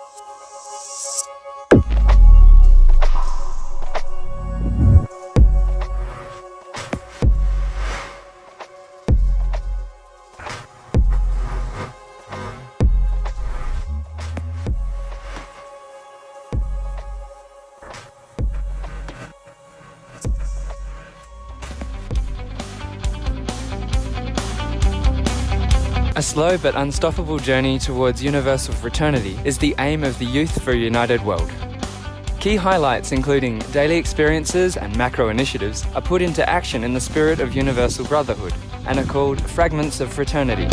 Música A slow but unstoppable journey towards universal fraternity is the aim of the Youth for a United World. Key highlights including daily experiences and macro initiatives are put into action in the spirit of universal brotherhood and are called Fragments of Fraternity.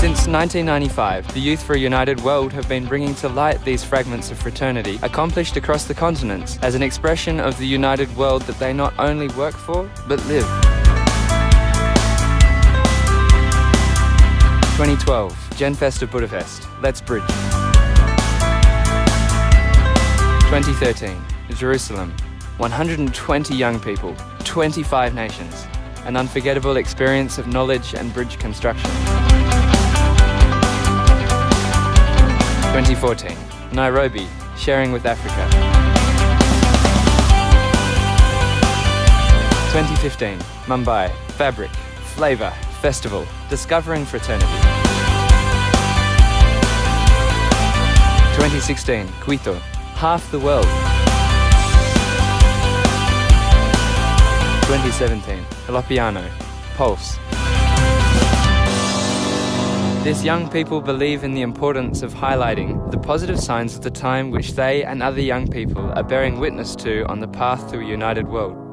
Since 1995, the Youth for a United World have been bringing to light these fragments of fraternity accomplished across the continents as an expression of the united world that they not only work for, but live. 2012, Genfest of Budapest, Let's Bridge. 2013, Jerusalem, 120 young people, 25 nations, an unforgettable experience of knowledge and bridge construction. 2014, Nairobi, sharing with Africa. 2015, Mumbai, fabric, flavour, festival, discovering fraternity. 2016, Quito, half the world. 2017, Loppiano, Pulse. This young people believe in the importance of highlighting the positive signs of the time which they and other young people are bearing witness to on the path to a united world.